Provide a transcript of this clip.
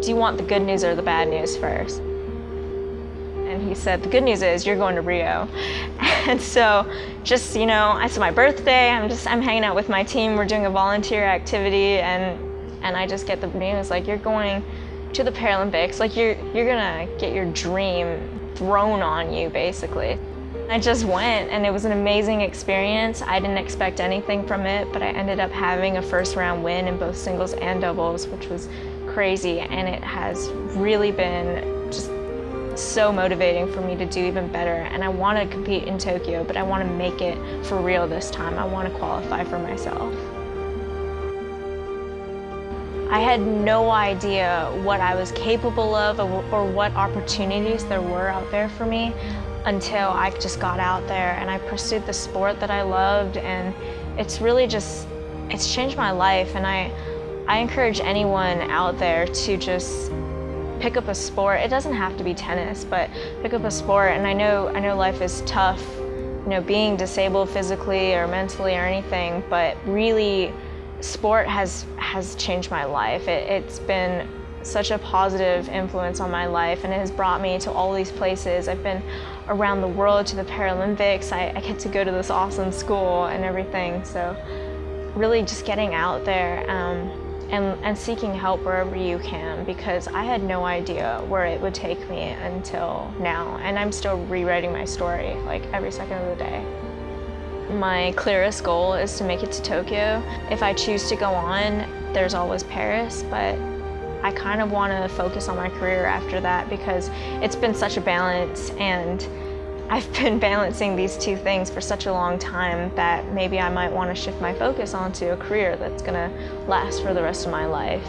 do you want the good news or the bad news first? And he said, the good news is you're going to Rio. And so just, you know, it's my birthday, I'm just, I'm hanging out with my team, we're doing a volunteer activity and, and I just get the news like, you're going to the Paralympics, like you're, you're gonna get your dream thrown on you basically. I just went and it was an amazing experience. I didn't expect anything from it, but I ended up having a first round win in both singles and doubles, which was crazy. And it has really been just so motivating for me to do even better. And I want to compete in Tokyo, but I want to make it for real this time. I want to qualify for myself. I had no idea what I was capable of or what opportunities there were out there for me until I just got out there and I pursued the sport that I loved and it's really just, it's changed my life and I, I encourage anyone out there to just pick up a sport. It doesn't have to be tennis, but pick up a sport and I know, I know life is tough, you know, being disabled physically or mentally or anything, but really sport has, has changed my life. It, it's been such a positive influence on my life and it has brought me to all these places. I've been around the world to the Paralympics. I, I get to go to this awesome school and everything. So really just getting out there um, and, and seeking help wherever you can because I had no idea where it would take me until now. And I'm still rewriting my story like every second of the day. My clearest goal is to make it to Tokyo. If I choose to go on, there's always Paris, but I kind of want to focus on my career after that because it's been such a balance and I've been balancing these two things for such a long time that maybe I might want to shift my focus onto a career that's going to last for the rest of my life.